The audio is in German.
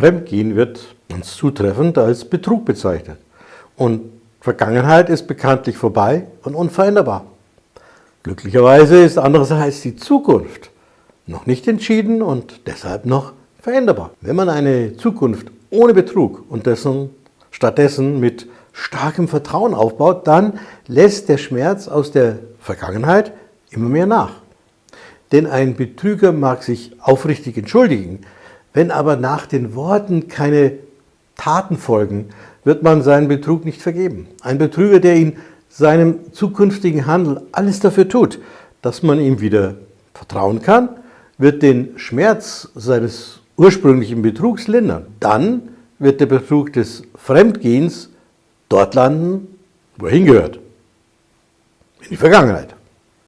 Fremdgehen wird ganz zutreffend als Betrug bezeichnet. Und Vergangenheit ist bekanntlich vorbei und unveränderbar. Glücklicherweise ist andererseits die Zukunft noch nicht entschieden und deshalb noch veränderbar. Wenn man eine Zukunft ohne Betrug und dessen, stattdessen mit starkem Vertrauen aufbaut, dann lässt der Schmerz aus der Vergangenheit immer mehr nach. Denn ein Betrüger mag sich aufrichtig entschuldigen, wenn aber nach den Worten keine Taten folgen, wird man seinen Betrug nicht vergeben. Ein Betrüger, der in seinem zukünftigen Handel alles dafür tut, dass man ihm wieder vertrauen kann, wird den Schmerz seines ursprünglichen Betrugs lindern. Dann wird der Betrug des Fremdgehens dort landen, wo er hingehört, in die Vergangenheit.